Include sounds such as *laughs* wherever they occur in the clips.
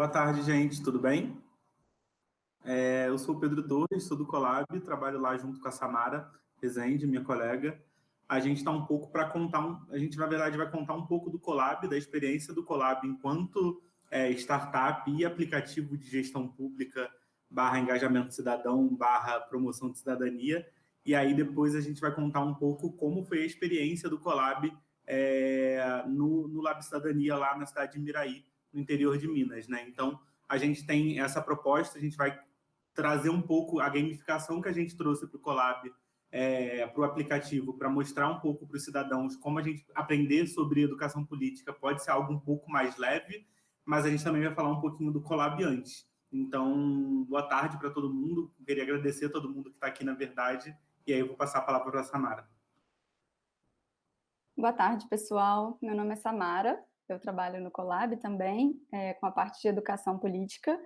Boa tarde, gente, tudo bem? É, eu sou Pedro Torres, sou do Colab, trabalho lá junto com a Samara Rezende, minha colega. A gente está um pouco para contar, um, a gente na verdade vai contar um pouco do Colab, da experiência do Colab enquanto é, startup e aplicativo de gestão pública barra engajamento cidadão, barra promoção de cidadania. E aí depois a gente vai contar um pouco como foi a experiência do Colab é, no, no Lab Cidadania lá na cidade de Miraí, no interior de Minas. Né? Então, a gente tem essa proposta, a gente vai trazer um pouco a gamificação que a gente trouxe para o Colab, é, para o aplicativo, para mostrar um pouco para os cidadãos como a gente aprender sobre educação política pode ser algo um pouco mais leve, mas a gente também vai falar um pouquinho do Colab antes. Então, boa tarde para todo mundo. Queria agradecer a todo mundo que está aqui, na verdade, e aí eu vou passar a palavra para a Samara. Boa tarde, pessoal. Meu nome é Samara, eu trabalho no Colab também, é, com a parte de educação política,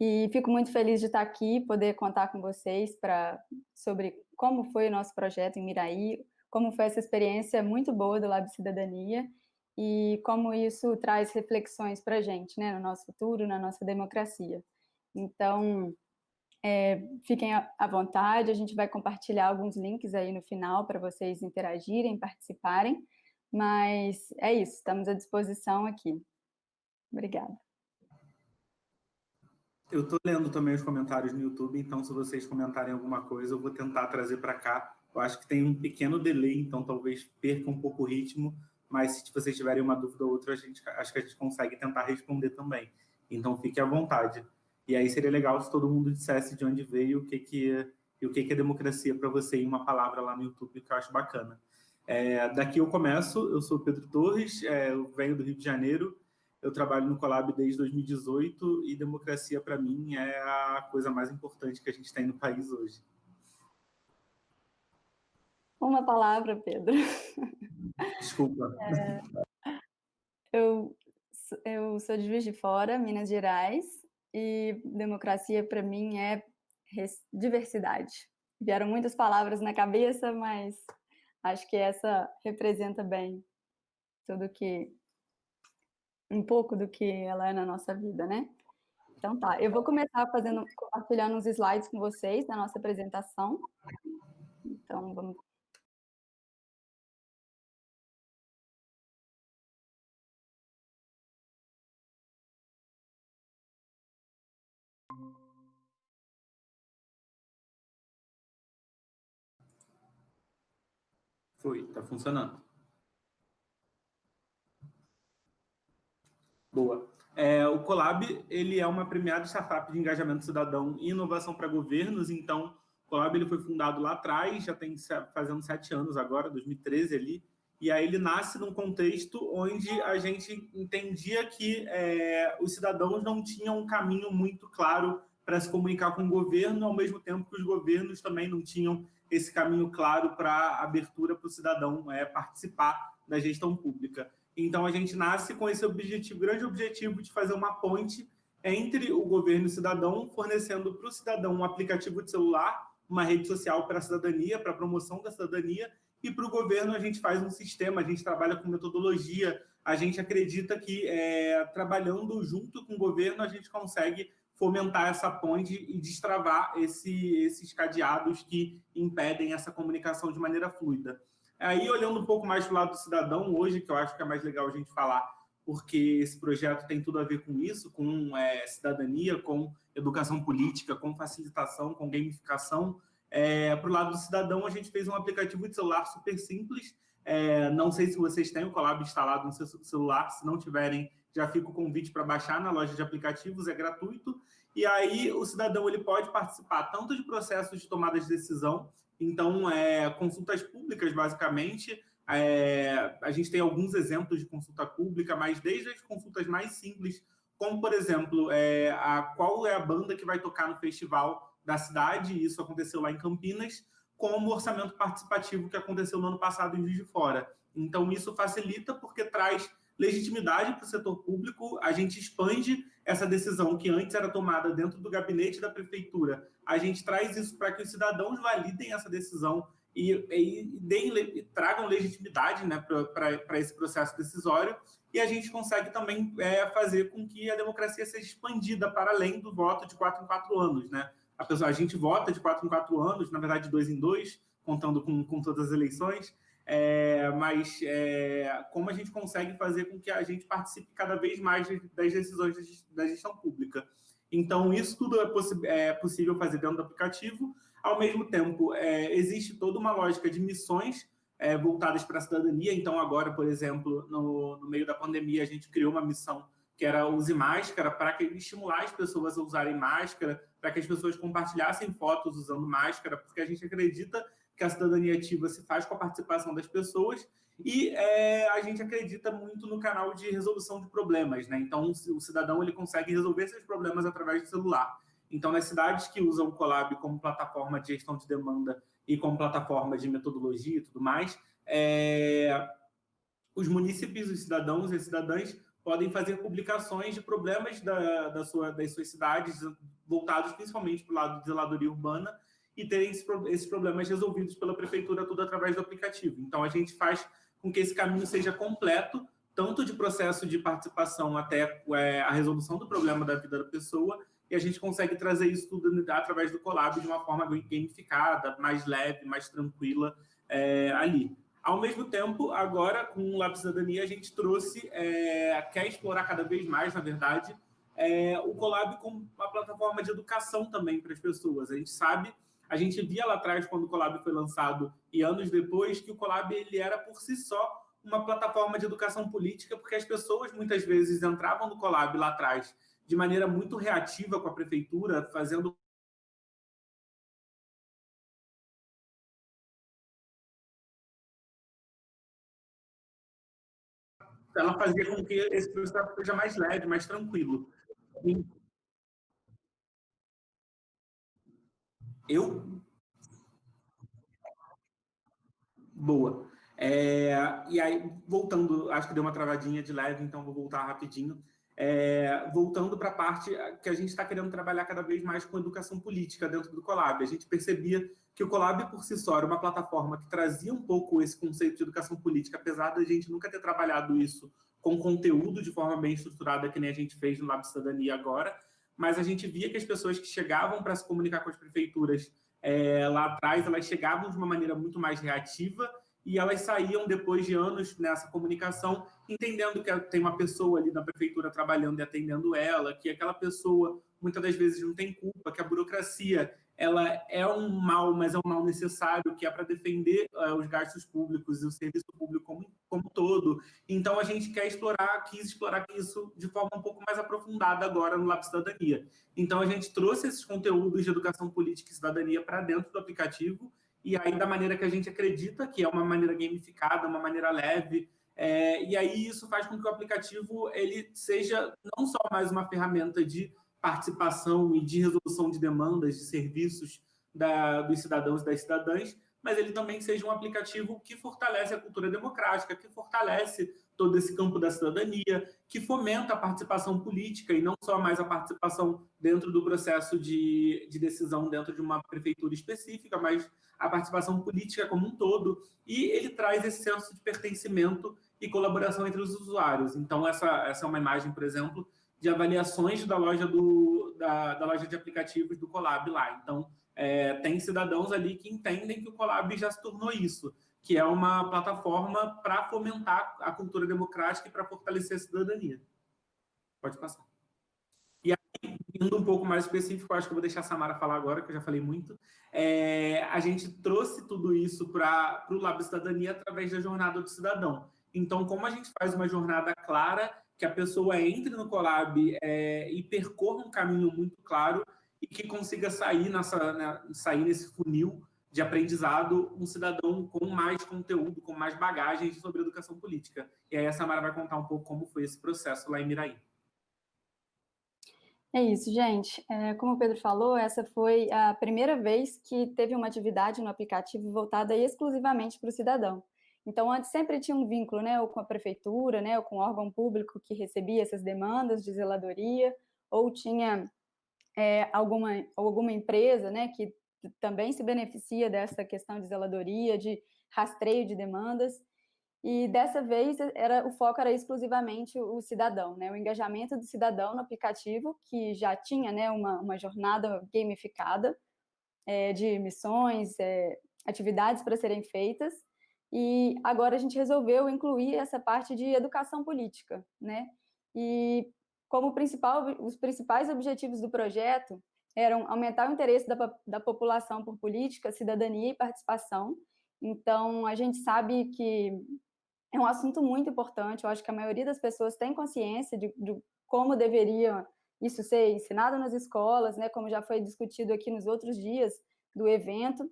e fico muito feliz de estar aqui, poder contar com vocês pra, sobre como foi o nosso projeto em Miraí, como foi essa experiência muito boa do Lab Cidadania, e como isso traz reflexões para a gente, né, no nosso futuro, na nossa democracia. Então, é, fiquem à vontade, a gente vai compartilhar alguns links aí no final para vocês interagirem, participarem, mas é isso, estamos à disposição aqui. Obrigada. Eu estou lendo também os comentários no YouTube, então se vocês comentarem alguma coisa, eu vou tentar trazer para cá. Eu acho que tem um pequeno delay, então talvez perca um pouco o ritmo, mas se vocês tiverem uma dúvida ou outra, a gente, acho que a gente consegue tentar responder também. Então fique à vontade. E aí seria legal se todo mundo dissesse de onde veio, o que, que, e o que, que é democracia para você em uma palavra lá no YouTube, que eu acho bacana. É, daqui eu começo, eu sou Pedro Torres, é, eu venho do Rio de Janeiro, eu trabalho no Colab desde 2018 e democracia, para mim, é a coisa mais importante que a gente tem no país hoje. Uma palavra, Pedro. Desculpa. *laughs* É, eu, eu sou de Juiz de Fora, Minas Gerais, e democracia para mim é diversidade. Vieram muitas palavras na cabeça, mas acho que essa representa bem tudo que um pouco do que ela é na nossa vida, né? Então tá, eu vou começar fazendo compartilhando uns slides com vocês da nossa apresentação. Então vamos Foi, está funcionando. Boa. É, o Colab ele é uma premiada startup de engajamento cidadão e inovação para governos, então o Colab ele foi fundado lá atrás, já tem fazendo sete anos agora, 2013 ali, e aí ele nasce num contexto onde a gente entendia que é, os cidadãos não tinham um caminho muito claro para se comunicar com o governo, ao mesmo tempo que os governos também não tinham esse caminho claro para abertura para o cidadão é, participar da gestão pública. Então, a gente nasce com esse objetivo, grande objetivo de fazer uma ponte entre o governo e o cidadão, fornecendo para o cidadão um aplicativo de celular, uma rede social para a cidadania, para a promoção da cidadania, e para o governo a gente faz um sistema, a gente trabalha com metodologia, a gente acredita que é, trabalhando junto com o governo a gente consegue fomentar essa ponte e destravar esse, esses cadeados que impedem essa comunicação de maneira fluida. Aí, olhando um pouco mais para o lado do cidadão, hoje, que eu acho que é mais legal a gente falar, porque esse projeto tem tudo a ver com isso, com é, cidadania, com educação política, com facilitação, com gamificação. É, para o lado do cidadão, a gente fez um aplicativo de celular super simples, é, não sei se vocês têm o Colab instalado no seu celular, se não tiverem, já fica o convite para baixar na loja de aplicativos, é gratuito. E aí o cidadão ele pode participar tanto de processos de tomada de decisão, então é, consultas públicas, basicamente, é, a gente tem alguns exemplos de consulta pública, mas desde as consultas mais simples, como, por exemplo, é, a, qual é a banda que vai tocar no festival da cidade, isso aconteceu lá em Campinas, como o orçamento participativo que aconteceu no ano passado em Juiz de Fora. Então, isso facilita porque traz legitimidade para o setor público, a gente expande essa decisão que antes era tomada dentro do gabinete da prefeitura, a gente traz isso para que os cidadãos validem essa decisão e, e, deem, e tragam legitimidade né, para esse processo decisório, e a gente consegue também é, fazer com que a democracia seja expandida para além do voto de quatro em quatro anos. Né? A, pessoa, a gente vota de quatro em quatro anos, na verdade, de dois em dois, contando com, com todas as eleições, é, mas é, como a gente consegue fazer com que a gente participe cada vez mais das decisões da gestão pública. Então, isso tudo é, é possível fazer dentro do aplicativo. Ao mesmo tempo, é, existe toda uma lógica de missões é, voltadas para a cidadania. Então, agora, por exemplo, no, no, meio da pandemia, a gente criou uma missão que era use máscara para estimular as pessoas a usarem máscara, para que as pessoas compartilhassem fotos usando máscara, porque a gente acredita que a cidadania ativa se faz com a participação das pessoas e é, a gente acredita muito no canal de resolução de problemas, né? Então, o cidadão ele consegue resolver esses problemas através do celular. Então, nas cidades que usam o Colab como plataforma de gestão de demanda e como plataforma de metodologia e tudo mais, é, os municípios, os cidadãos e cidadãs podem fazer publicações de problemas da, da sua, das suas cidades, voltados principalmente para o lado de zeladoria urbana, e terem esses problemas resolvidos pela prefeitura, tudo através do aplicativo. Então, a gente faz com que esse caminho seja completo, tanto de processo de participação até é, a resolução do problema da vida da pessoa, e a gente consegue trazer isso tudo através do Colab de uma forma gamificada, mais leve, mais tranquila é, ali. Ao mesmo tempo, agora, com o Lab Cidadania, a gente trouxe, é, quer explorar cada vez mais, na verdade, é, o Colab como uma plataforma de educação também para as pessoas. A gente sabe a gente via lá atrás, quando o Colab foi lançado, e anos depois, que o Colab ele era, por si só, uma plataforma de educação política, porque as pessoas, muitas vezes, entravam no Colab lá atrás de maneira muito reativa com a prefeitura, fazendo ela fazia com que esse processo seja mais leve, mais tranquilo. Eu? Boa. É, e aí, voltando, acho que deu uma travadinha de leve, então vou voltar rapidinho. É, voltando para a parte que a gente está querendo trabalhar cada vez mais com educação política dentro do Colab. A gente percebia que o Colab, por si só, era uma plataforma que trazia um pouco esse conceito de educação política, apesar da gente nunca ter trabalhado isso com conteúdo de forma bem estruturada, que nem a gente fez no Lab Cidadania agora, mas a gente via que as pessoas que chegavam para se comunicar com as prefeituras é, lá atrás, elas chegavam de uma maneira muito mais reativa e elas saíam depois de anos nessa comunicação, entendendo que tem uma pessoa ali na prefeitura trabalhando e atendendo ela, que aquela pessoa muitas das vezes não tem culpa, que a burocracia ela é um mal, mas é um mal necessário, que é para defender uh, os gastos públicos e o serviço público como, como todo. Então, a gente quer explorar, quis explorar isso de forma um pouco mais aprofundada agora no Lab Cidadania. Então, a gente trouxe esses conteúdos de educação política e cidadania para dentro do aplicativo, e aí da maneira que a gente acredita, que é uma maneira gamificada, uma maneira leve, é, e aí isso faz com que o aplicativo ele seja não só mais uma ferramenta de participação e de resolução de demandas, de serviços da, dos cidadãos e das cidadãs, mas ele também seja um aplicativo que fortalece a cultura democrática, que fortalece todo esse campo da cidadania, que fomenta a participação política e não só mais a participação dentro do processo de, de decisão dentro de uma prefeitura específica, mas a participação política como um todo, e ele traz esse senso de pertencimento e colaboração entre os usuários. Então, essa, essa é uma imagem, por exemplo, de avaliações da loja, do, da, da loja de aplicativos do Colab lá. Então, é, tem cidadãos ali que entendem que o Colab já se tornou isso, que é uma plataforma para fomentar a cultura democrática e para fortalecer a cidadania. Pode passar. E aí, indo um pouco mais específico, acho que eu vou deixar a Samara falar agora, que eu já falei muito, é, a gente trouxe tudo isso para o Lab Cidadania através da jornada do cidadão. Então, como a gente faz uma jornada clara que a pessoa entre no Colab é, e percorra um caminho muito claro e que consiga sair, nessa, né, sair nesse funil de aprendizado um cidadão com mais conteúdo, com mais bagagens sobre educação política. E aí a Samara vai contar um pouco como foi esse processo lá em Miraí. É isso, gente. É, como o Pedro falou, essa foi a primeira vez que teve uma atividade no aplicativo voltada exclusivamente para o cidadão. Então, antes sempre tinha um vínculo, né, ou com a prefeitura, né, ou com o órgão público que recebia essas demandas de zeladoria, ou tinha é, alguma, alguma empresa, né, que também se beneficia dessa questão de zeladoria, de rastreio de demandas, e dessa vez era o foco era exclusivamente o cidadão, né? o engajamento do cidadão no aplicativo, que já tinha né, uma, uma jornada gamificada é, de missões, é, atividades para serem feitas, e agora a gente resolveu incluir essa parte de educação política, né? E como principal, os principais objetivos do projeto eram aumentar o interesse da, da população por política, cidadania e participação. Então, a gente sabe que é um assunto muito importante, eu acho que a maioria das pessoas tem consciência de, de como deveria isso ser ensinado nas escolas, né, como já foi discutido aqui nos outros dias do evento,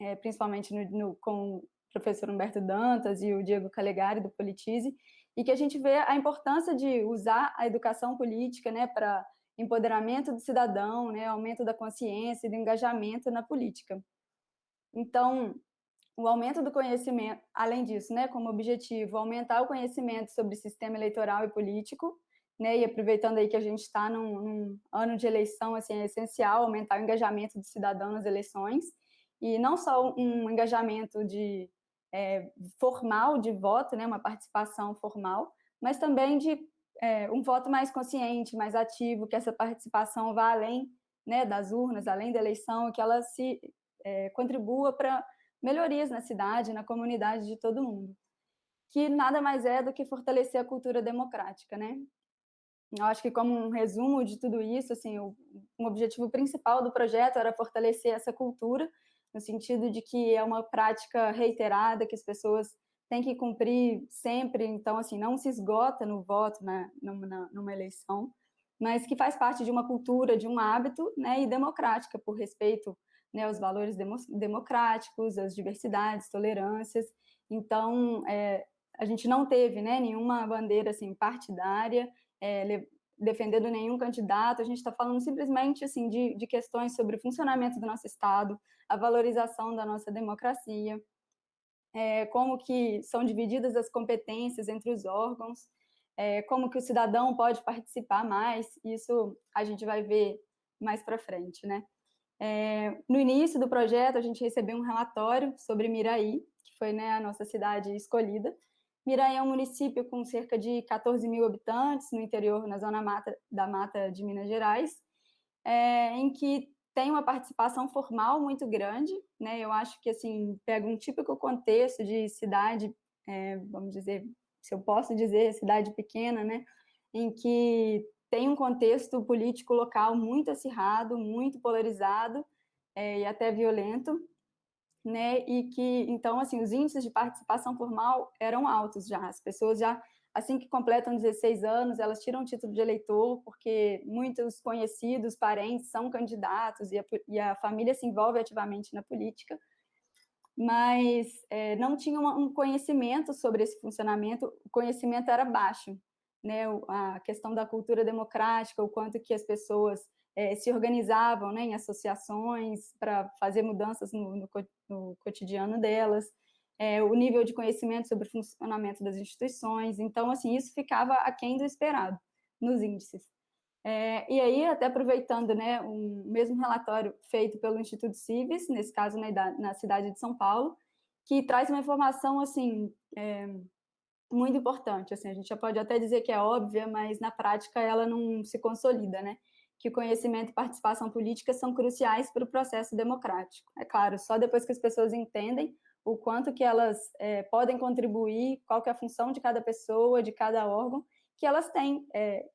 é, principalmente no, no, com o professor Humberto Dantas e o Diego Calegari, do Politize, e que a gente vê a importância de usar a educação política né, para empoderamento do cidadão, né, aumento da consciência e do engajamento na política. Então, o aumento do conhecimento, além disso, né, como objetivo, aumentar o conhecimento sobre sistema eleitoral e político, né, e aproveitando aí que a gente está num, num, ano de eleição, assim, é essencial aumentar o engajamento do cidadão nas eleições, e não só um engajamento de é, formal de voto, né, uma participação formal, mas também de é, um voto mais consciente, mais ativo, que essa participação vá além né, das urnas, além da eleição, que ela se é, contribua para melhorias na cidade, na comunidade de todo mundo, que nada mais é do que fortalecer a cultura democrática, né? Eu acho que como um resumo de tudo isso, assim, o, um objetivo principal do projeto era fortalecer essa cultura, no sentido de que é uma prática reiterada, que as pessoas têm que cumprir sempre, então, assim, não se esgota no voto, né, numa, numa eleição, mas que faz parte de uma cultura, de um hábito, né, e democrática, por respeito né, os valores democráticos, as diversidades, tolerâncias. Então, é, a gente não teve né, nenhuma bandeira assim, partidária, é, defendendo nenhum candidato, a gente está falando simplesmente assim, de, de questões sobre o funcionamento do nosso Estado, a valorização da nossa democracia, é, como que são divididas as competências entre os órgãos, é, como que o cidadão pode participar mais, isso a gente vai ver mais para frente, né? É, no início do projeto, a gente recebeu um relatório sobre Miraí, que foi né, a nossa cidade escolhida. Miraí é um município com cerca de 14 mil habitantes, no interior, na zona mata, da mata de Minas Gerais, é, em que tem uma participação formal muito grande, né? Eu acho que, assim, pega um típico contexto de cidade, é, vamos dizer, se eu posso dizer, cidade pequena, né? Em que tem um contexto político local muito acirrado, muito polarizado é, e até violento, né? E que, então, assim, os índices de participação formal eram altos já. As pessoas já, assim que completam 16 anos, elas tiram o título de eleitor, porque muitos conhecidos, parentes são candidatos e a, e a família se envolve ativamente na política. Mas é, não tinha um conhecimento sobre esse funcionamento, o conhecimento era baixo né, a questão da cultura democrática, o quanto que as pessoas é, se organizavam né, em associações para fazer mudanças no, no, no cotidiano delas, é, o nível de conhecimento sobre o funcionamento das instituições, então, assim, isso ficava aquém do esperado nos índices. É, e aí, até aproveitando né, um mesmo relatório feito pelo Instituto Civis, nesse caso né, da, na cidade de São Paulo, que traz uma informação, assim, é, muito importante, assim, a gente já pode até dizer que é óbvia, mas na prática ela não se consolida, né? Que o conhecimento e participação política são cruciais para o processo democrático. É claro, só depois que as pessoas entendem o quanto que elas é, podem contribuir, qual que é a função de cada pessoa, de cada órgão, que elas têm é,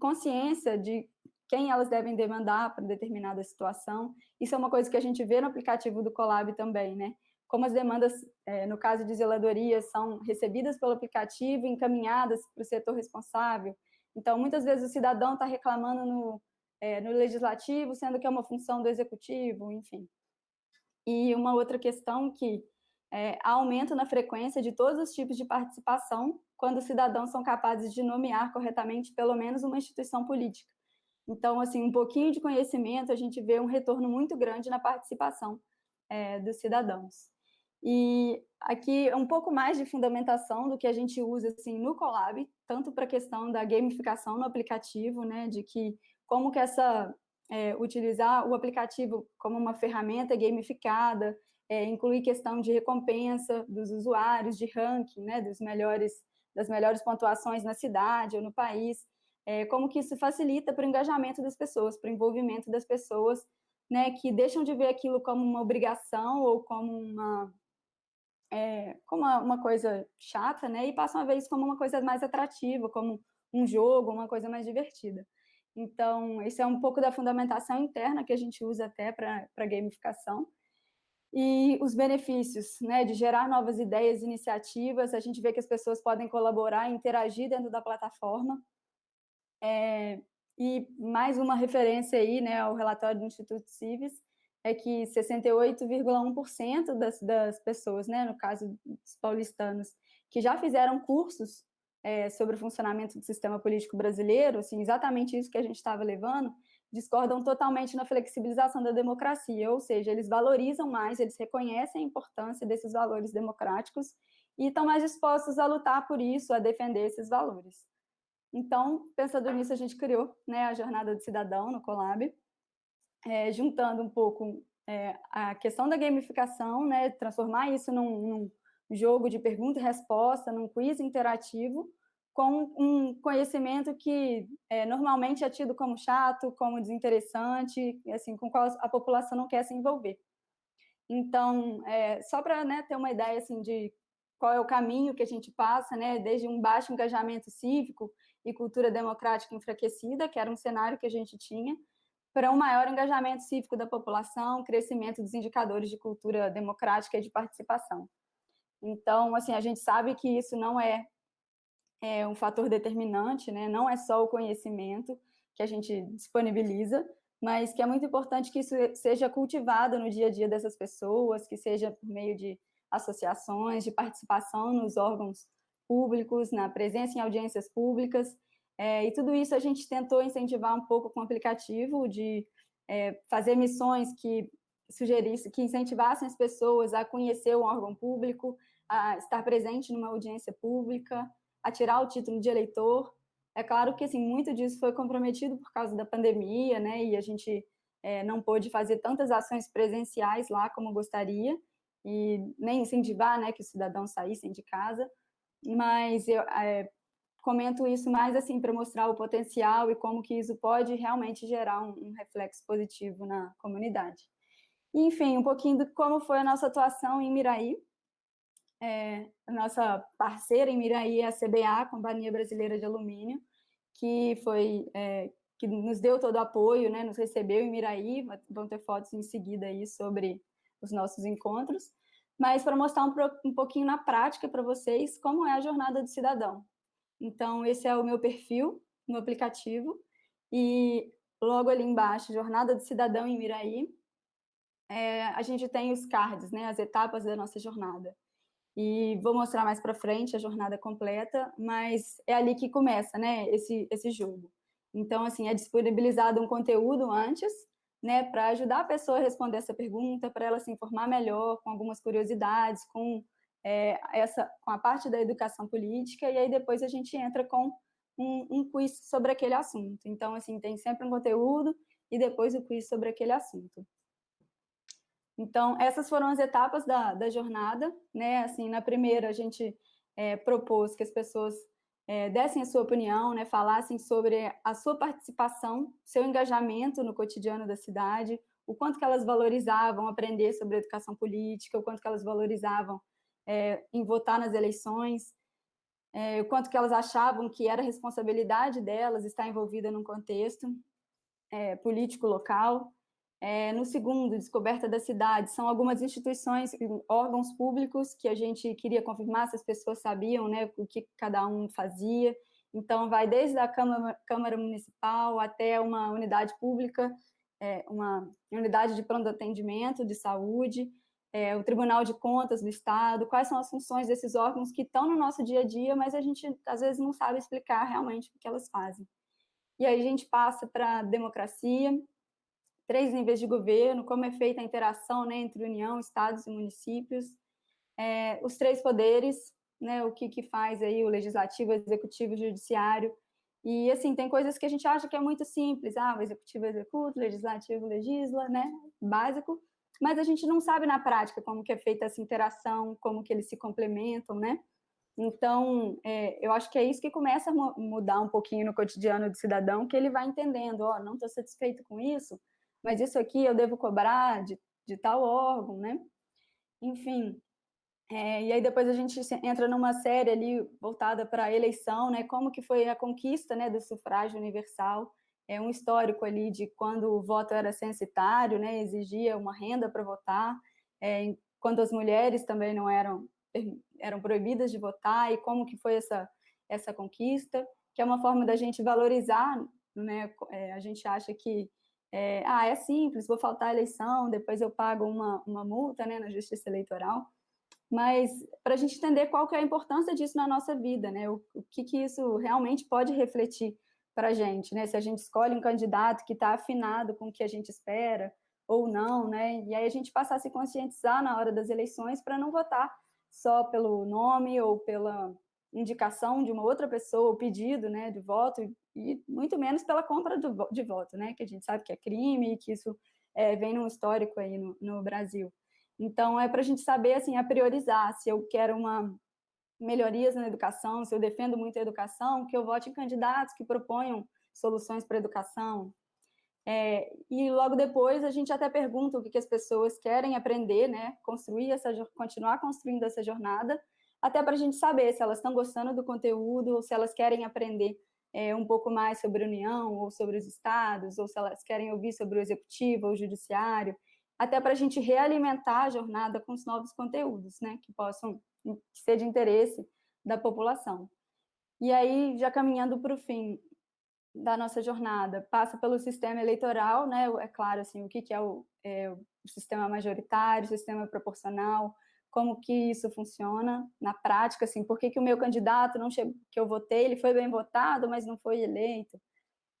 consciência de quem elas devem demandar para determinada situação. Isso é uma coisa que a gente vê no aplicativo do Colab também, né? como as demandas, é, no caso de zeladoria, são recebidas pelo aplicativo encaminhadas para o setor responsável. Então, muitas vezes o cidadão está reclamando no, é, no legislativo, sendo que é uma função do executivo, enfim. E uma outra questão que é, aumento na frequência de todos os tipos de participação quando os cidadãos são capazes de nomear corretamente pelo menos uma instituição política. Então, assim, um pouquinho de conhecimento, a gente vê um retorno muito grande na participação é, dos cidadãos. E aqui um pouco mais de fundamentação do que a gente usa assim no Colab, tanto para a questão da gamificação no aplicativo, né, de que como que essa é, utilizar o aplicativo como uma ferramenta gamificada, é, incluir questão de recompensa dos usuários, de ranking, né, dos melhores, das melhores pontuações na cidade ou no país, é, como que isso facilita para o engajamento das pessoas, para o envolvimento das pessoas, né, que deixam de ver aquilo como uma obrigação ou como uma, é, como uma, uma, coisa chata, né, e passam a ver isso como uma coisa mais atrativa, como um jogo, uma coisa mais divertida. Então, isso é um pouco da fundamentação interna que a gente usa até para gamificação. E os benefícios, né, de gerar novas ideias, iniciativas, a gente vê que as pessoas podem colaborar interagir dentro da plataforma, é, e mais uma referência aí, né, ao relatório do Instituto Civis, é que 68,1% das, das pessoas, né, no caso dos paulistanos, que já fizeram cursos é, sobre o funcionamento do sistema político brasileiro, assim, exatamente isso que a gente estava levando, discordam totalmente na flexibilização da democracia, ou seja, eles valorizam mais, eles reconhecem a importância desses valores democráticos e estão mais dispostos a lutar por isso, a defender esses valores. Então, pensando nisso, a gente criou né, a Jornada do Cidadão no Colab, é, juntando um pouco é, a questão da gamificação, né, transformar isso num, num jogo de pergunta e resposta, num quiz interativo, com um conhecimento que é, normalmente é tido como chato, como desinteressante, assim, com qual a população não quer se envolver. Então, é, só para né, ter uma ideia assim, de qual é o caminho que a gente passa, né, desde um baixo engajamento cívico e cultura democrática enfraquecida, que era um cenário que a gente tinha, para um maior engajamento cívico da população, crescimento dos indicadores de cultura democrática e de participação. Então, assim, a gente sabe que isso não é, é um fator determinante, né? não é só o conhecimento que a gente disponibiliza, mas que é muito importante que isso seja cultivado no dia a dia dessas pessoas, que seja por meio de associações, de participação nos órgãos públicos, na presença em audiências públicas, é, e tudo isso a gente tentou incentivar um pouco com o aplicativo, de é, fazer missões que sugerissem, que incentivassem as pessoas a conhecer o órgão público, a estar presente numa audiência pública, a tirar o título de eleitor. É claro que assim, muito disso foi comprometido por causa da pandemia, né, e a gente é, não pôde fazer tantas ações presenciais lá como gostaria, e nem incentivar né, que os cidadãos saíssem de casa, mas eu é, comento isso mais assim para mostrar o potencial e como que isso pode realmente gerar um, um reflexo positivo na comunidade. enfim, um pouquinho de como foi a nossa atuação em Miraí. É, a nossa parceira em Miraí é a CBA, Companhia Brasileira de Alumínio, que foi é, que nos deu todo o apoio, né, nos recebeu em Miraí, vão ter fotos em seguida aí sobre os nossos encontros mas para mostrar um, um pouquinho na prática para vocês como é a jornada do cidadão. Então, esse é o meu perfil no aplicativo, e logo ali embaixo, Jornada do Cidadão em Miraí, é, a gente tem os cards, né, as etapas da nossa jornada. E vou mostrar mais para frente a jornada completa, mas é ali que começa né, esse, esse jogo. Então, assim, é disponibilizado um conteúdo antes, né, para ajudar a pessoa a responder essa pergunta, para ela se informar melhor, com algumas curiosidades, com, é, essa, com a parte da educação política, e aí depois a gente entra com um, um quiz sobre aquele assunto. Então, assim, tem sempre um conteúdo e depois o quiz sobre aquele assunto. Então, essas foram as etapas da, da jornada, né, assim, na primeira a gente é, propôs que as pessoas é, dessem a sua opinião, né, falassem sobre a sua participação, seu engajamento no cotidiano da cidade, o quanto que elas valorizavam aprender sobre educação política, o quanto que elas valorizavam é, em votar nas eleições, é, o quanto que elas achavam que era responsabilidade delas estar envolvida num contexto político local, é, no segundo, Descoberta da Cidade, são algumas instituições, órgãos públicos que a gente queria confirmar se as pessoas sabiam né, o que cada um fazia. Então, vai desde a Câmara, Câmara Municipal até uma unidade pública, é, uma unidade de pronto atendimento de saúde, é, o Tribunal de Contas do Estado, quais são as funções desses órgãos que estão no nosso dia a dia, mas a gente, às vezes, não sabe explicar realmente o que elas fazem. E aí a gente passa para a democracia, três níveis de governo, como é feita a interação né, entre União, Estados e municípios, é, os três poderes, né, o que, que faz aí o legislativo, o executivo e o judiciário, E, assim, tem coisas que a gente acha que é muito simples, ah, o executivo executa, o legislativo legisla, né, básico, mas a gente não sabe na prática como que é feita essa interação, como que eles se complementam, né? Então, é, eu acho que é isso que começa a mudar um pouquinho no cotidiano do cidadão, que ele vai entendendo, ó, oh, não estou satisfeito com isso, mas isso aqui eu devo cobrar de, de tal órgão, né? Enfim, é, e aí depois a gente entra numa série ali voltada para a eleição, né? Como que foi a conquista, né, do sufrágio universal? É um histórico ali de quando o voto era censitário, né? Exigia uma renda para votar, é, quando as mulheres também não eram eram proibidas de votar e como que foi essa essa conquista, que é uma forma da gente valorizar, né? É, a gente acha que é, ah, é simples, vou faltar a eleição, depois eu pago uma, uma multa né, na justiça eleitoral, mas para a gente entender qual que é a importância disso na nossa vida, né? O, o que, que isso realmente pode refletir para a gente, né? Se a gente escolhe um candidato que está afinado com o que a gente espera ou não, né? E aí a gente passar a se conscientizar na hora das eleições para não votar só pelo nome ou pela indicação de uma outra pessoa, o pedido, né, de voto, e muito menos pela compra do, de voto, né? Que a gente sabe que é crime e que isso é, vem num histórico aí no, no Brasil. Então, é para a gente saber, assim, a priorizar, se eu quero uma melhorias na educação, se eu defendo muito a educação, que eu vote em candidatos que proponham soluções para a educação. É, e logo depois a gente até pergunta o que, que as pessoas querem aprender, né? Construir essa, continuar construindo essa jornada, até para a gente saber se elas estão gostando do conteúdo ou se elas querem aprender é, um pouco mais sobre a União ou sobre os estados, ou se elas querem ouvir sobre o executivo ou o judiciário até para a gente realimentar a jornada com os novos conteúdos, né, que possam ser de interesse da população. E aí, já caminhando para o fim da nossa jornada, passa pelo sistema eleitoral, né, é claro, assim, o que, que é, o, é o sistema majoritário, o sistema proporcional, como que isso funciona na prática, assim, por que, que o meu candidato não chegou, que eu votei, ele foi bem votado, mas não foi eleito,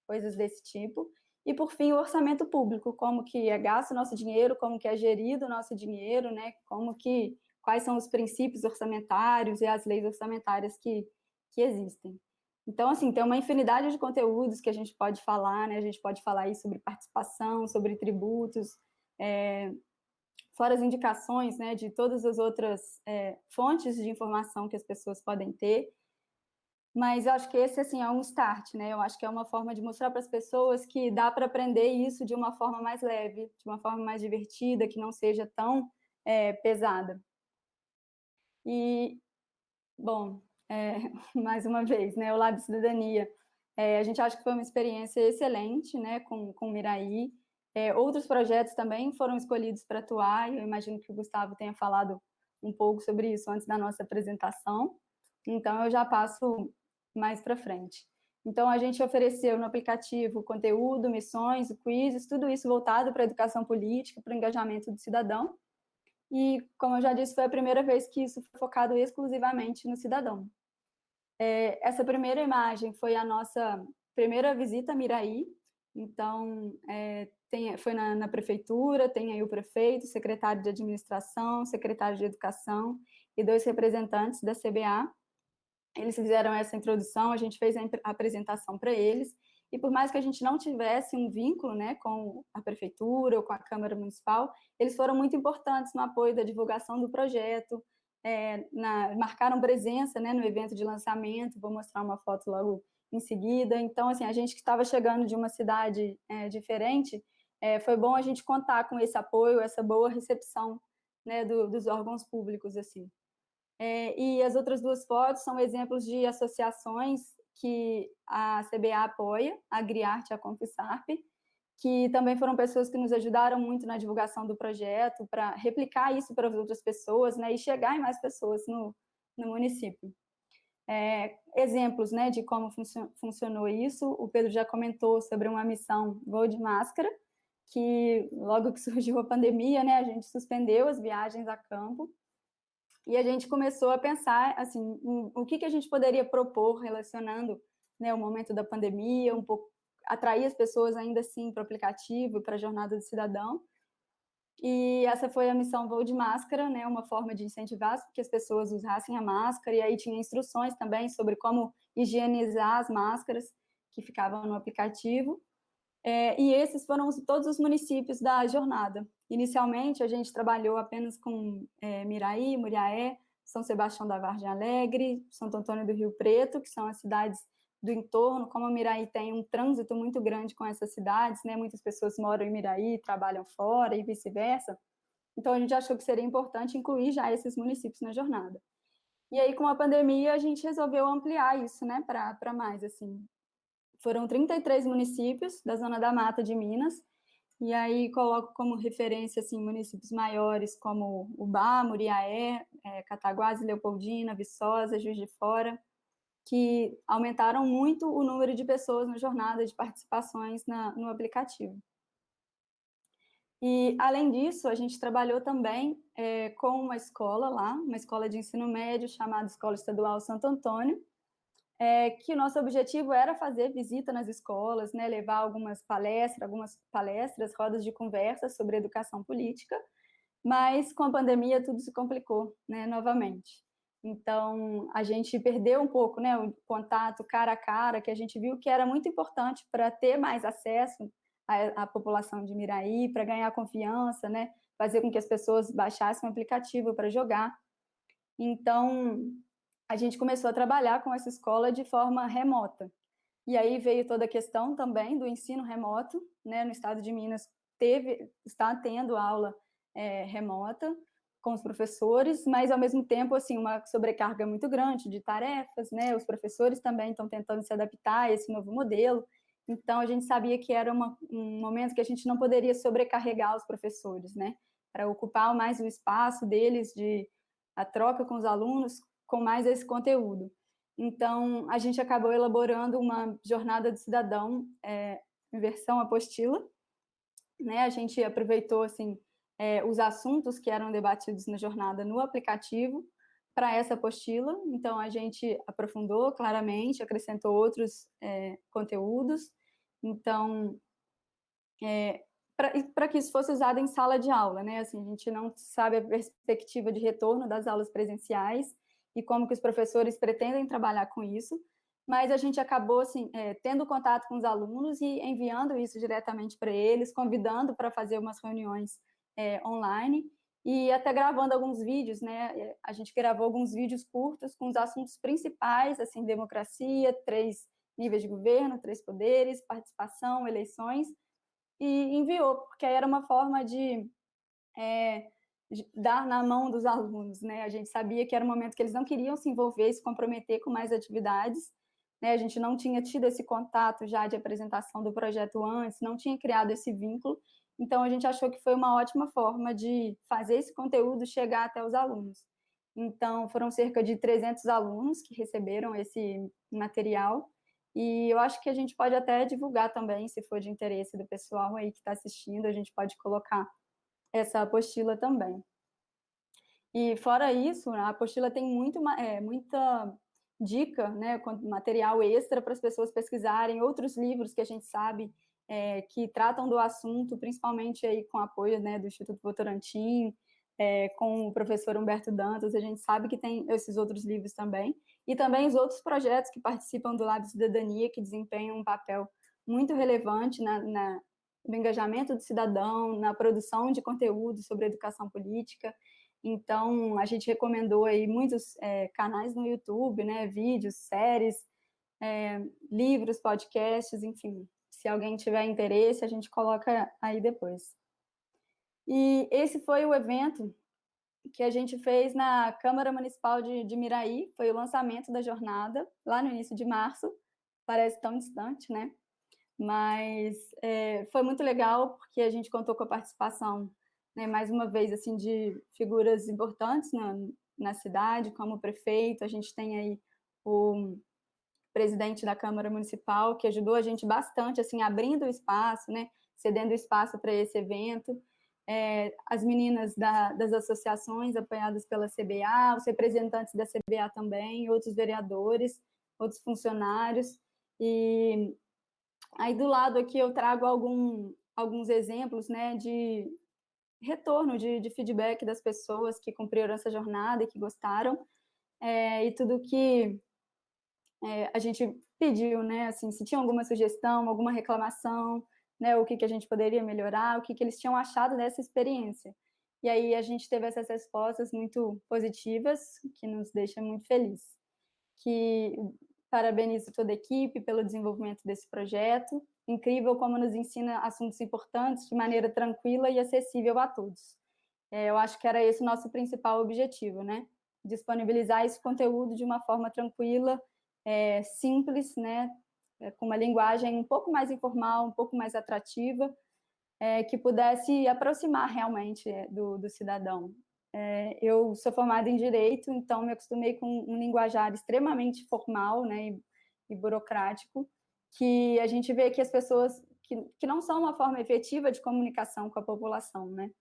coisas desse tipo. E, por fim, o orçamento público, como que é gasto o nosso dinheiro, como que é gerido o nosso dinheiro, né? como que, quais são os princípios orçamentários e as leis orçamentárias que, que existem. Então, assim, tem uma infinidade de conteúdos que a gente pode falar, né? A gente pode falar aí sobre participação, sobre tributos, é, fora as indicações, né, de todas as outras é, fontes de informação que as pessoas podem ter, mas eu acho que esse assim é um start, né? Eu acho que é uma forma de mostrar para as pessoas que dá para aprender isso de uma forma mais leve, de uma forma mais divertida, que não seja tão é, pesada. E, bom, é, *laughs* mais uma vez, né, o Lab Cidadania, é, a gente acha que foi uma experiência excelente, né, com, com o Miraí. É, outros projetos também foram escolhidos para atuar, e eu imagino que o Gustavo tenha falado um pouco sobre isso antes da nossa apresentação. Então, eu já passo mais para frente. Então, a gente ofereceu no aplicativo conteúdo, missões, quizzes, tudo isso voltado para a educação política, para o engajamento do cidadão. E, como eu já disse, foi a primeira vez que isso foi focado exclusivamente no cidadão. É, essa primeira imagem foi a nossa primeira visita a Miraí, então, é, tem, foi na, na, prefeitura, tem aí o prefeito, secretário de administração, secretário de educação e dois representantes da CBA, eles fizeram essa introdução, a gente fez a apresentação para eles, e por mais que a gente não tivesse um vínculo né, com a prefeitura ou com a Câmara Municipal, eles foram muito importantes no apoio da divulgação do projeto, é, na, marcaram presença né, no evento de lançamento, vou mostrar uma foto logo em seguida. Então, assim, a gente que estava chegando de uma cidade é, diferente, é, foi bom a gente contar com esse apoio, essa boa recepção né, do, dos órgãos públicos, assim. É, e as outras duas fotos são exemplos de associações que a CBA apoia, a Griarte e a Confisarp, que também foram pessoas que nos ajudaram muito na divulgação do projeto, para replicar isso para as outras pessoas né, e chegar em mais pessoas no, no município. É, exemplos né, de como funcionou isso, o Pedro já comentou sobre uma missão Voo de Máscara, que logo que *laughs* surgiu a pandemia, né, a gente suspendeu as viagens a campo, e a gente começou a pensar assim, em, o que, que a gente poderia propor relacionando né, o momento da pandemia, um pouco atrair as pessoas ainda assim para o aplicativo, para a jornada do cidadão. E essa foi a missão Voo de Máscara, né, uma forma de incentivar que as pessoas usassem a máscara, e aí tinha instruções também sobre como higienizar as máscaras. que ficavam no aplicativo, é, e esses foram todos os municípios da jornada. Inicialmente, a gente trabalhou apenas com é, Miraí, Muriaé, São Sebastião da Vargem Alegre, Santo Antônio do Rio Preto, que são as cidades do entorno, como Miraí tem um trânsito muito grande com essas cidades, né? muitas pessoas moram em Miraí, trabalham fora e vice-versa, então a gente achou que seria importante incluir já esses municípios na jornada. E aí, com a pandemia, a gente resolveu ampliar isso né, para mais. assim. Foram 33 municípios da Zona da Mata de Minas, e aí coloco como referência assim, municípios maiores como Ubá, Muriaé, é, Leopoldina, Viçosa, Juiz de Fora, que aumentaram muito o número de pessoas na jornada de participações na, no aplicativo. E, além disso, a gente trabalhou também é, com uma escola lá, uma escola de ensino médio chamada Escola Estadual Santo Antônio, é, que o nosso objetivo era fazer visita nas escolas, né, levar algumas palestras, algumas palestras, rodas de conversa sobre educação política, mas com a pandemia tudo se complicou, né, novamente. Então, a gente perdeu um pouco né, o contato cara a cara, que a gente viu que era muito importante para ter mais acesso à, à população de Miraí, para ganhar confiança, né, fazer com que as pessoas baixassem o aplicativo para jogar. Então, a gente começou a trabalhar com essa escola de forma remota. E aí veio toda a questão também do ensino remoto, né, no estado de Minas teve, está tendo aula é, remota, com os professores, mas ao mesmo tempo assim uma sobrecarga muito grande de tarefas, né? Os professores também estão tentando se adaptar a esse novo modelo. Então a gente sabia que era uma, um momento que a gente não poderia sobrecarregar os professores, né? Para ocupar mais o espaço deles de a troca com os alunos com mais esse conteúdo. Então a gente acabou elaborando uma jornada do cidadão é, em versão apostila, né? A gente aproveitou assim é, os assuntos que eram debatidos na jornada no aplicativo para essa apostila. Então, a gente aprofundou claramente, acrescentou outros é, conteúdos. Então, é, para que isso fosse usado em sala de aula, né? Assim, a gente não sabe a perspectiva de retorno das aulas presenciais e como que os professores pretendem trabalhar com isso, mas a gente acabou assim, é, tendo contato com os alunos e enviando isso diretamente para eles, convidando para fazer umas reuniões é, online e até gravando alguns vídeos, né? A gente gravou alguns vídeos curtos com os assuntos principais, assim, democracia, três níveis de governo, três poderes, participação, eleições, e enviou, porque era uma forma de, é, dar na mão dos alunos, né? A gente sabia que era um momento que eles não queriam se envolver, se comprometer com mais atividades, né? A gente não tinha tido esse contato já de apresentação do projeto antes, não tinha criado esse vínculo, então, a gente achou que foi uma ótima forma de fazer esse conteúdo chegar até os alunos. Então, foram cerca de 300 alunos que receberam esse material, e eu acho que a gente pode até divulgar também, se for de interesse do pessoal aí que está assistindo, a gente pode colocar essa apostila também. E fora isso, a apostila tem muito, é, muita dica, né, material extra para as pessoas pesquisarem, outros livros que a gente sabe é, que tratam do assunto, principalmente aí com apoio né, do Instituto Votorantim, é, com o professor Humberto Dantas, a gente sabe que tem esses outros livros também, e também os outros projetos que participam do Lab Cidadania, que desempenham um papel muito relevante na, na, no engajamento do cidadão, na produção de conteúdo sobre educação política, então a gente recomendou aí muitos é, canais no YouTube, né, vídeos, séries, é, livros, podcasts, enfim, se alguém tiver interesse, a gente coloca aí depois. E esse foi o evento que a gente fez na Câmara Municipal de, de Miraí, foi o lançamento da jornada, lá no início de março, parece tão distante, né? Mas é, foi muito legal, porque a gente contou com a participação, né, mais uma vez, assim, de figuras importantes na, na cidade, como o prefeito, a gente tem aí o presidente da Câmara Municipal, que ajudou a gente bastante, assim, abrindo o espaço, né, cedendo espaço para esse evento, é, as meninas da, das associações apoiadas pela CBA, os representantes da CBA também, outros vereadores, outros funcionários, e aí do lado aqui eu trago algum, alguns exemplos, né, de retorno, de, de feedback das pessoas que cumpriram essa jornada e que gostaram, é, e tudo que é, a gente pediu, né, assim, se tinha alguma sugestão, alguma reclamação, né, o que, que a gente poderia melhorar, o que, que eles tinham achado dessa experiência. E aí a gente teve essas respostas muito positivas, que nos deixa muito felizes. Que parabenizo toda a equipe pelo desenvolvimento desse projeto, incrível como nos ensina assuntos importantes de maneira tranquila e acessível a todos. É, eu acho que era esse o nosso principal objetivo, né? Disponibilizar esse conteúdo de uma forma tranquila, é, simples, né? É, com uma linguagem um pouco mais informal, um pouco mais atrativa, é, que pudesse aproximar realmente é, do, do cidadão. É, eu sou formada em Direito, então me acostumei com um linguajar extremamente formal né, e, e burocrático, que a gente vê que as pessoas, que, que não são uma forma efetiva de comunicação com a população, né?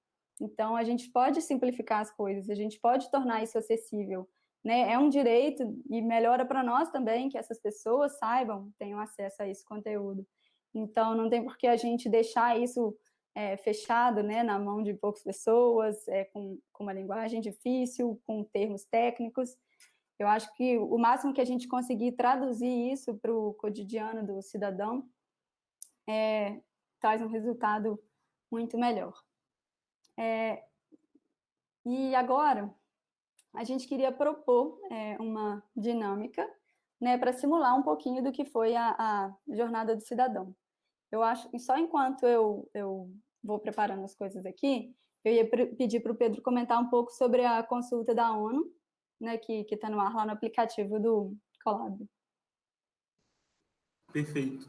Então, a gente pode simplificar as coisas, a gente pode tornar isso acessível, né? É um direito e melhora para nós também que essas pessoas saibam, tenham acesso a esse conteúdo. Então, não tem por que a gente deixar isso é, fechado né, na mão de poucas pessoas, é, com, com uma linguagem difícil, com termos técnicos. Eu acho que o máximo que a gente conseguir traduzir isso para o cotidiano do cidadão é, traz um resultado muito melhor. É, e agora, a gente queria propor é, uma dinâmica né, para simular um pouquinho do que foi a, a, jornada do cidadão. Eu acho que só enquanto eu, eu vou preparando as coisas aqui, eu ia pedir para o Pedro comentar um pouco sobre a consulta da ONU, né, que está no ar lá no aplicativo do Colab. Perfeito.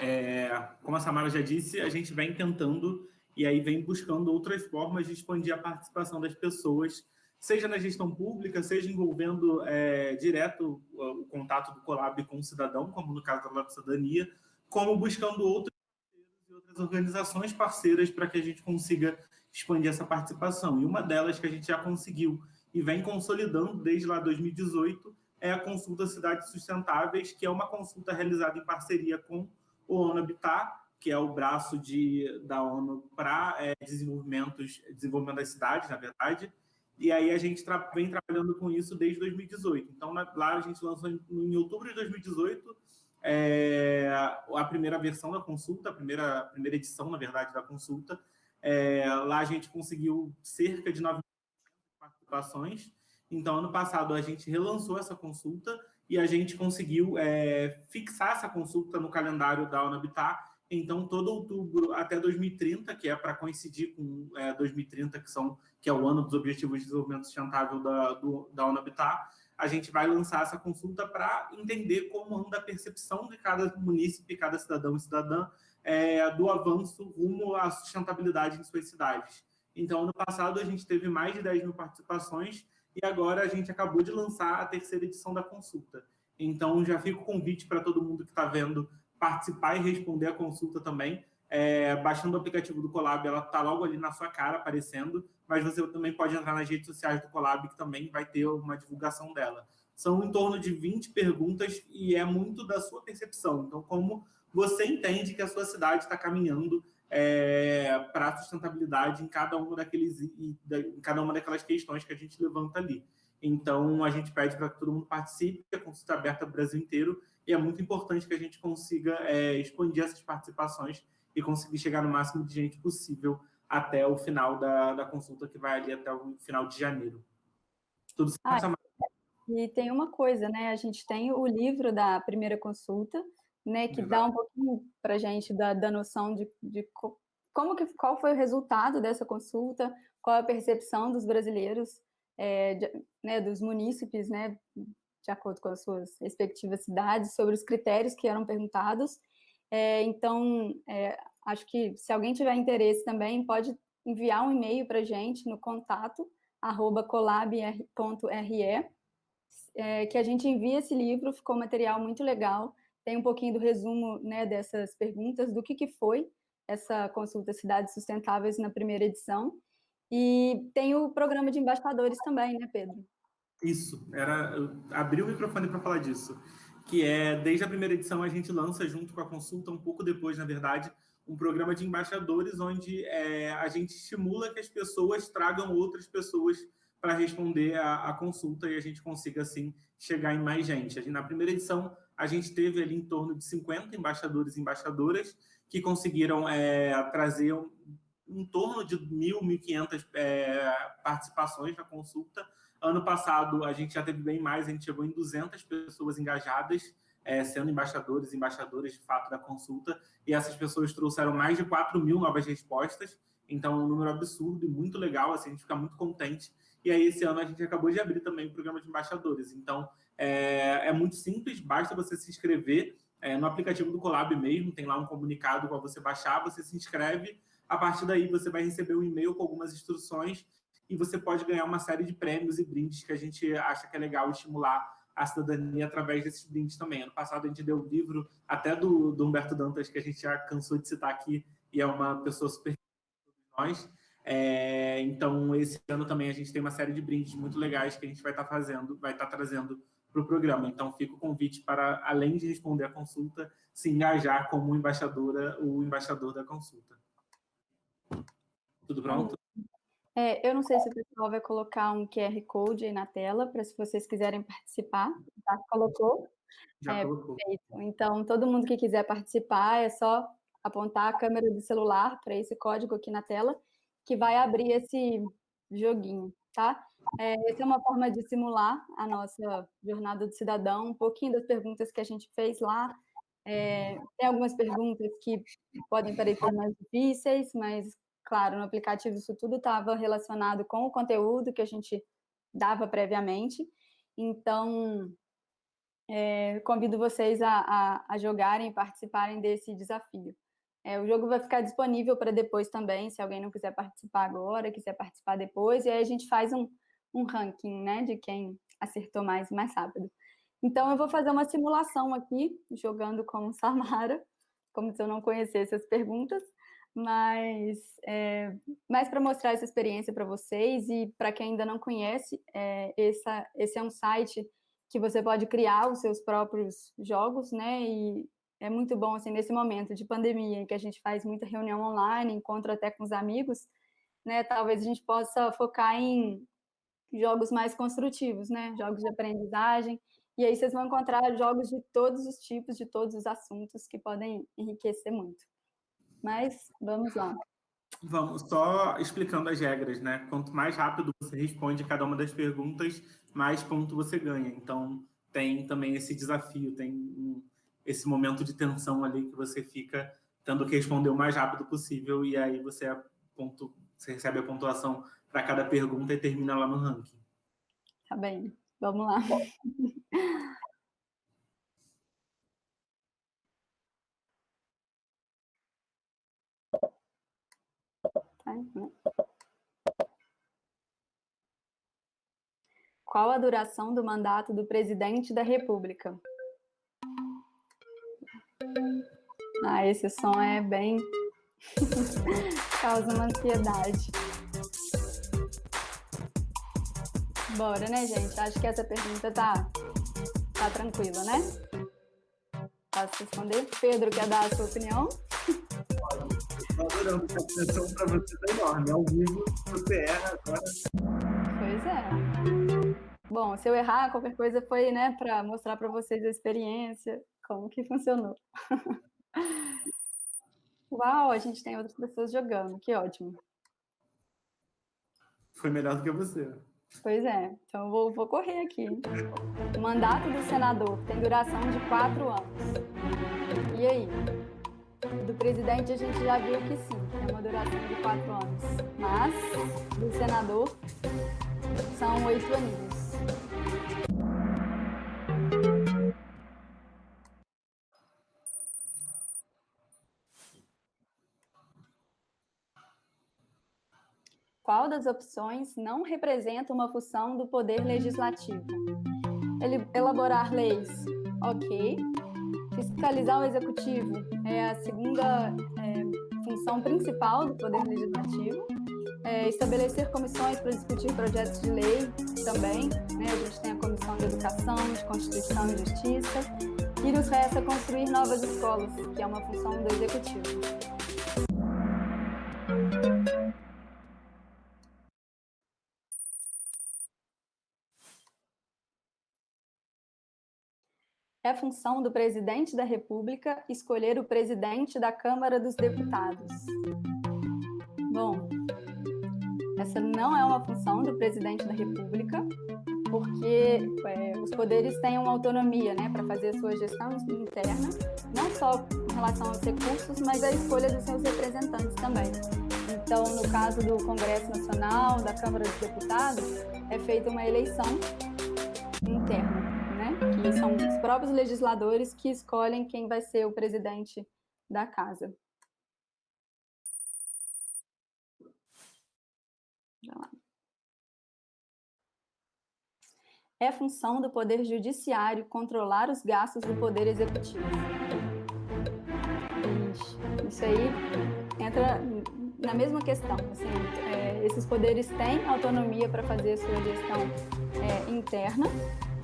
É, como a Samara já disse, a gente vem tentando e aí vem buscando outras formas de expandir a participação das pessoas seja na gestão pública, seja envolvendo é, direto o, o, contato do Colab com o cidadão, como no caso da Lab Cidadania, como buscando outras e organizações parceiras para que a gente consiga expandir essa participação. E uma delas que a gente já conseguiu e vem consolidando desde lá 2018 é a consulta Cidades Sustentáveis, que é uma consulta realizada em parceria com o ONU Habitat, que é o braço de, da ONU para é, desenvolvimentos, desenvolvimento das cidades, na verdade, e aí a gente tra vem trabalhando com isso desde 2018. Então, na, lá a gente lançou em, em outubro de 2018 é, a primeira versão da consulta, a primeira, primeira edição, na verdade, da consulta. É, lá a gente conseguiu cerca de 9 participações. Então, ano passado, a gente relançou essa consulta e a gente conseguiu é, fixar essa consulta no calendário da UNABITAR então, todo outubro até 2030, que é para coincidir com é, 2030, que, são, que é o ano dos Objetivos de Desenvolvimento Sustentável da, do, da ONU Habitat, a gente vai lançar essa consulta para entender como anda a percepção de cada munícipe, cada cidadão e cidadã é, do avanço rumo à sustentabilidade em suas cidades. Então, ano passado, a gente teve mais de 10 mil participações e agora a gente acabou de lançar a terceira edição da consulta. Então, já fica o convite para todo mundo que está vendo participar e responder a consulta também. É, baixando o aplicativo do Colab, ela está logo ali na sua cara aparecendo, mas você também pode entrar nas redes sociais do Colab, que também vai ter uma divulgação dela. São em torno de 20 perguntas e é muito da sua percepção. Então, como você entende que a sua cidade está caminhando é, para a sustentabilidade em cada, uma daqueles, em cada uma daquelas questões que a gente levanta ali. Então, a gente pede para que todo mundo participe, a consulta é aberta para o Brasil inteiro, e é muito importante que a gente consiga é, expandir essas participações e conseguir chegar no máximo de gente possível até o final da, da consulta, que vai ali até o final de janeiro. Tudo certo, ah, E tem uma coisa, né? A gente tem o livro da primeira consulta, né? Que Exato. dá um pouquinho para a gente da, da noção de, de como que, qual foi o resultado dessa consulta, qual a percepção dos brasileiros, é, de, né, dos munícipes, né, de acordo com as suas respectivas cidades, sobre os critérios que eram perguntados. É, então, é, acho que se alguém tiver interesse também, pode enviar um e-mail para a gente no contato, arroba colab.re, é, que a gente envia esse livro, ficou um material muito legal, tem um pouquinho do resumo né, dessas perguntas, do que, que foi essa consulta Cidades Sustentáveis na primeira edição, e tem o programa de embaixadores também, né, Pedro? Isso, era abrir o microfone para falar disso, que é, desde a primeira edição, a gente lança, junto com a consulta, um pouco depois, na verdade, um programa de embaixadores, onde é, a gente estimula que as pessoas tragam outras pessoas para responder a, a, consulta e a gente consiga, assim, chegar em mais gente. Na primeira edição, a gente teve ali em torno de 50 embaixadores e embaixadoras que conseguiram é, trazer um, em torno de 1.000, 1.500 é, participações na consulta. Ano passado, a gente já teve bem mais, a gente chegou em 200 pessoas engajadas, é, sendo embaixadores embaixadoras, de fato, da consulta, e essas pessoas trouxeram mais de 4 mil novas respostas, então um número absurdo e muito legal, assim, a gente fica muito contente. E aí, esse ano, a gente acabou de abrir também o programa de embaixadores. Então, é, é muito simples, basta você se inscrever é, no aplicativo do Colab mesmo, tem lá um comunicado para você baixar, você se inscreve, a partir daí você vai receber um e-mail com algumas instruções e você pode ganhar uma série de prêmios e brindes que a gente acha que é legal estimular a cidadania através desses brindes também. Ano passado a gente deu o livro até do, do Humberto Dantas, que a gente já cansou de citar aqui, e é uma pessoa super nós. É, então, esse ano também a gente tem uma série de brindes muito legais que a gente vai estar tá fazendo, vai estar tá trazendo para o programa. Então, fica o convite para, além de responder a consulta, se engajar como embaixadora ou embaixador da consulta. Tudo pronto? É, eu não sei se o pessoal vai colocar um QR Code aí na tela, para se vocês quiserem participar. Já colocou? Já é, colocou. Perfeito. Então, todo mundo que quiser participar, é só apontar a câmera do celular para esse código aqui na tela, que vai abrir esse joguinho, tá? É, essa é uma forma de simular a nossa jornada do cidadão, um pouquinho das perguntas que a gente fez lá. É, tem algumas perguntas que podem parecer mais difíceis, mas, claro, no aplicativo isso tudo estava relacionado com o conteúdo que a gente dava previamente. Então, é, convido vocês a, a, a jogarem e participarem desse desafio. É, o jogo vai ficar disponível para depois também, se alguém não quiser participar agora, quiser participar depois, e aí a gente faz um, um ranking né, de quem acertou mais mais rápido. Então, eu vou fazer uma simulação aqui, jogando com Samara, como se eu não conhecesse as perguntas, mas é, mais para mostrar essa experiência para vocês e para quem ainda não conhece, é, essa, esse é um site que você pode criar os seus próprios jogos, né, e é muito bom, assim, nesse momento de pandemia, em que a gente faz muita reunião online, encontra até com os amigos, né, talvez a gente possa focar em jogos mais construtivos, né, jogos de aprendizagem, e aí vocês vão encontrar jogos de todos os tipos, de todos os assuntos, que podem enriquecer muito. Mas, vamos lá. Vamos, só explicando as regras, né? Quanto mais rápido você responde cada uma das perguntas, mais ponto você ganha. Então, tem também esse desafio, tem esse momento de tensão ali que você fica tendo que responder o mais rápido possível e aí você, é ponto, você recebe a pontuação para cada pergunta e termina lá no ranking. Tá bem, vamos lá. *laughs* né? Qual a duração do mandato do presidente da República? Ah, esse som é bem... *laughs* causa uma ansiedade. Bora, né, gente? Acho que essa pergunta tá, tá tranquila, né? Posso responder? Pedro, quer dar a sua opinião? Adorando essa atenção para você tá enorme. Ao vivo, você erra agora. Pois é. Bom, se eu errar, qualquer coisa foi, né, para mostrar para vocês a experiência, como que funcionou. *laughs* Uau, a gente tem outras pessoas jogando, que ótimo. Foi melhor do que você. Pois é, então eu vou, vou correr aqui. O mandato do senador tem duração de quatro anos. E aí? Do presidente a gente já viu que sim, tem uma duração de quatro anos. Mas, do senador, são oito aninhos. qual das opções não representa uma função do poder legislativo? Ele, elaborar leis, ok. Fiscalizar o executivo é a segunda é, função principal do poder legislativo. É, estabelecer comissões para discutir projetos de lei também. Né? A gente tem a Comissão de Educação, de Constituição e Justiça. E nos resta construir novas escolas, que é uma função do executivo. É função do presidente da República escolher o presidente da Câmara dos Deputados. Bom, essa não é uma função do presidente da República, porque é, os poderes têm uma autonomia né, para fazer a sua gestão interna, não só em relação aos recursos, mas a escolha dos seus representantes também. Então, no caso do Congresso Nacional, da Câmara dos Deputados, é feita uma eleição interna, né? que são próprios legisladores que escolhem quem vai ser o presidente da casa. É função do Poder Judiciário controlar os gastos do Poder Executivo. Isso aí entra na mesma questão. Assim, é, esses poderes têm autonomia para fazer a sua gestão é, interna,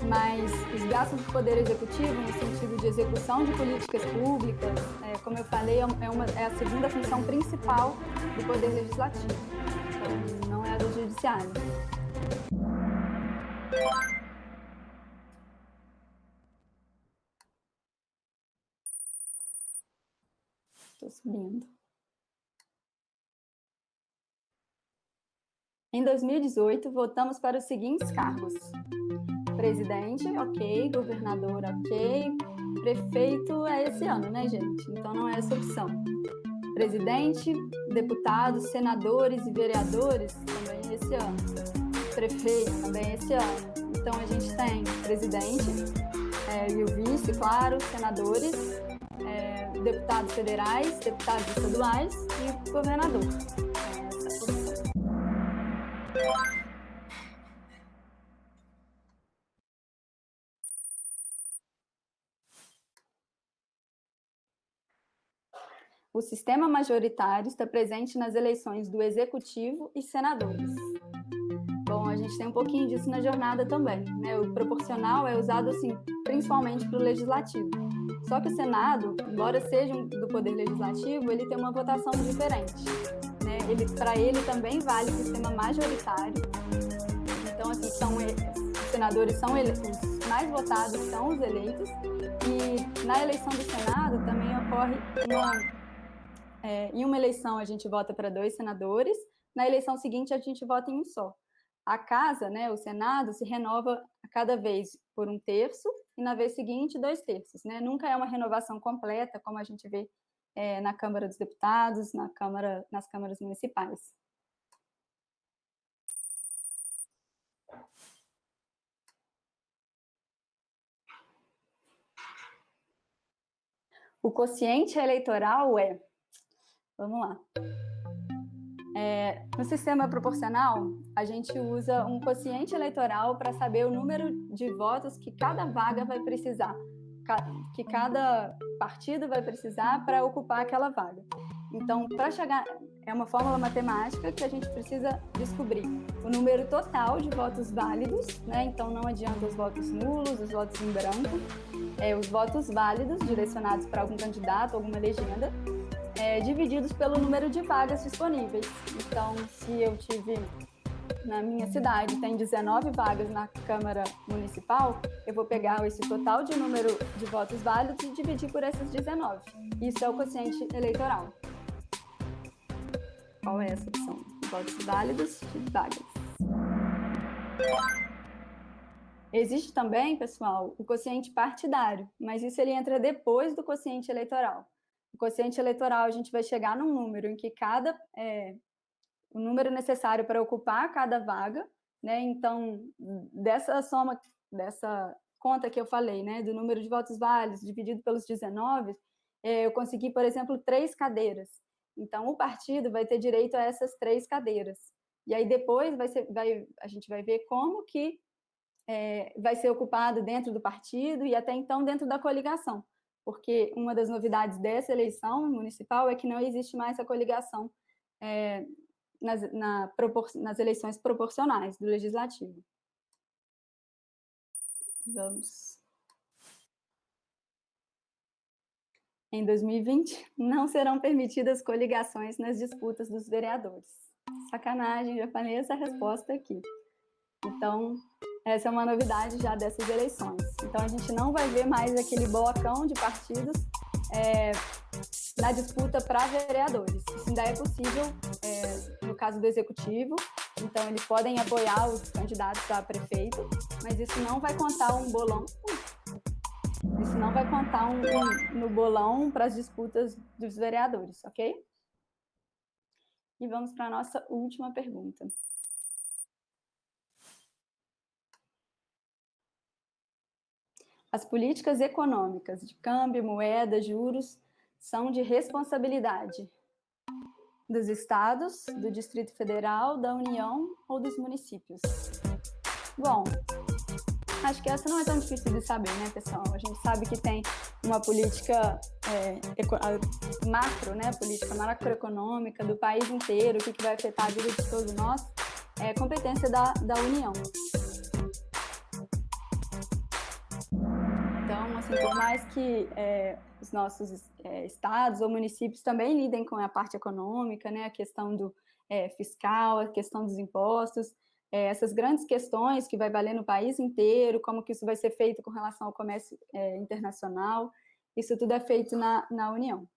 mas os gastos do Poder Executivo, no sentido de execução de políticas públicas, é, como eu falei, é, uma, é a segunda função principal do Poder Legislativo, então não é a do Judiciário. Estou subindo. Em 2018, votamos para os seguintes cargos. Presidente, ok. Governador, ok. Prefeito é esse ano, né, gente? Então não é essa opção. Presidente, deputados, senadores e vereadores, também é esse ano. Prefeito, também é esse ano. Então a gente tem presidente é, e o vice, claro, senadores, deputados federais, deputados estaduais e governador. O sistema majoritário está presente nas eleições do executivo e senadores. Bom, a gente tem um pouquinho disso na jornada também. Né? O proporcional é usado assim, principalmente para o legislativo. Só que o Senado, embora seja do Poder Legislativo, ele tem uma votação diferente. Né? Ele, Para ele também vale o sistema majoritário. Então, assim, são, os senadores são ele, os mais votados são os eleitos. E na eleição do Senado também ocorre uma... É, em uma eleição a gente vota para dois senadores, na eleição seguinte a gente vota em um só. A casa, né, o Senado, se renova a cada vez por um terço, e na vez seguinte, dois terços. Né? Nunca é uma renovação completa, como a gente vê é, na Câmara dos Deputados, na Câmara, nas câmaras municipais. O quociente eleitoral é, vamos lá, é, no sistema proporcional, a gente usa um quociente eleitoral para saber o número de votos que cada vaga vai precisar, que cada partido vai precisar para ocupar aquela vaga. Então, para chegar, é uma fórmula matemática que a gente precisa descobrir o número total de votos válidos, né? Então, não adianta os votos nulos, os votos em branco, é, os votos válidos direcionados para algum candidato, alguma legenda, é, divididos pelo número de vagas disponíveis. Então, se eu tive na minha cidade tem 19 vagas na Câmara Municipal, eu vou pegar esse total de número de votos válidos e dividir por esses 19. Isso é o quociente eleitoral. Qual é essa opção? Votos válidos de vagas. Existe também, pessoal, o quociente partidário, mas isso ele entra depois do quociente eleitoral o quociente eleitoral, a gente vai chegar num número em que cada, é, o número necessário para ocupar cada vaga, né, então, dessa soma, dessa conta que eu falei, né, do número de votos válidos dividido pelos 19, é, eu consegui, por exemplo, três cadeiras. Então, o partido vai ter direito a essas três cadeiras. E aí depois vai ser, vai, a gente vai ver como que é, vai ser ocupado dentro do partido e até então dentro da coligação porque uma das novidades dessa eleição municipal é que não existe mais a coligação é, nas, na, nas eleições proporcionais do Legislativo. Vamos. Em 2020, não serão permitidas coligações nas disputas dos vereadores. Sacanagem, já falei essa resposta aqui. Então, essa é uma novidade já dessas eleições. Então, a gente não vai ver mais aquele blocão de partidos é, na disputa para vereadores. Isso ainda é possível é, no caso do executivo, então eles podem apoiar os candidatos a prefeito, mas isso não vai contar um bolão. Isso não vai contar um, um no bolão para as disputas dos vereadores, ok? E vamos para a nossa última pergunta. As políticas econômicas de câmbio, moeda, juros são de responsabilidade dos estados, do Distrito Federal, da União ou dos municípios? Bom, acho que essa não é tão difícil de saber, né, pessoal? A gente sabe que tem uma política é, macro, né, política macroeconômica do país inteiro, o que, vai afetar a vida de todos nós, é competência da, da União. Por mais que é, os nossos é, estados ou municípios também lidem com a parte econômica, né, a questão do é, fiscal, a questão dos impostos, é, essas grandes questões que vai valer no país inteiro, como que isso vai ser feito com relação ao comércio é, internacional, isso tudo é feito na, na União.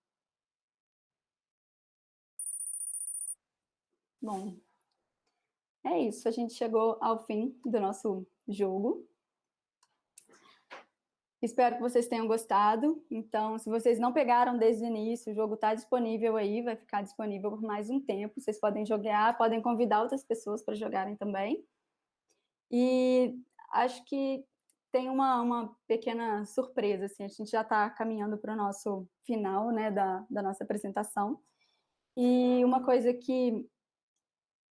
Bom, é isso, a gente chegou ao fim do nosso jogo. Espero que vocês tenham gostado. Então, se vocês não pegaram desde o início, o jogo está disponível aí, vai ficar disponível por mais um tempo. Vocês podem jogar, podem convidar outras pessoas para jogarem também. E acho que tem uma, uma pequena surpresa, assim, a gente já está caminhando para o nosso final, né, da, da nossa apresentação. E uma coisa que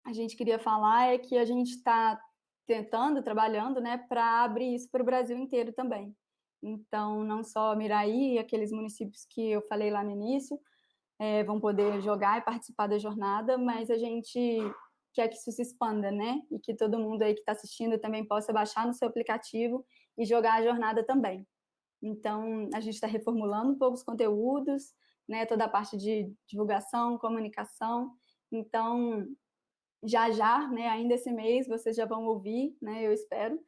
a gente queria falar é que a gente está tentando, trabalhando, né, para abrir isso para o Brasil inteiro também. Então, não só Miraí, aqueles municípios que eu falei lá no início, é, vão poder jogar e participar da jornada, mas a gente quer que isso se expanda, né? E que todo mundo aí que está assistindo também possa baixar no seu aplicativo e jogar a jornada também. Então, a gente está reformulando um pouco os conteúdos, né? Toda a parte de divulgação, comunicação. Então, já já, né? Ainda esse mês, vocês já vão ouvir, né? Eu espero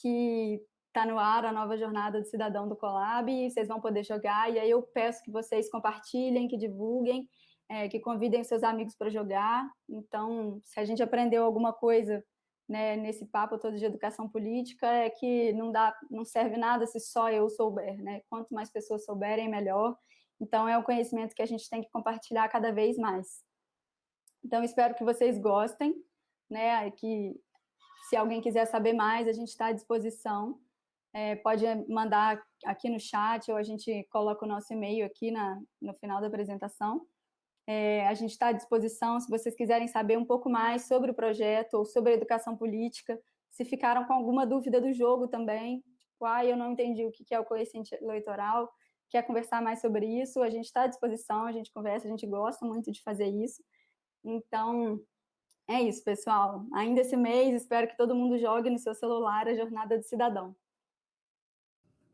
que Está no ar a nova jornada do Cidadão do Colab, e vocês vão poder jogar, e aí eu peço que vocês compartilhem, que divulguem, é, que convidem seus amigos para jogar. Então, se a gente aprendeu alguma coisa né, nesse papo todo de educação política, é que não, dá, não serve nada se só eu souber, né? Quanto mais pessoas souberem, melhor. Então, é um conhecimento que a gente tem que compartilhar cada vez mais. Então, espero que vocês gostem, né? Que se alguém quiser saber mais, a gente está à disposição é, pode mandar aqui no chat ou a gente coloca o nosso e-mail aqui na, no final da apresentação. É, a gente está à disposição se vocês quiserem saber um pouco mais sobre o projeto ou sobre a educação política, se ficaram com alguma dúvida do jogo também, tipo, ah, eu não entendi o que é o coeficiente eleitoral, quer conversar mais sobre isso, a gente está à disposição, a gente conversa, a gente gosta muito de fazer isso. Então, é isso, pessoal. Ainda esse mês, espero que todo mundo jogue no seu celular a Jornada do Cidadão.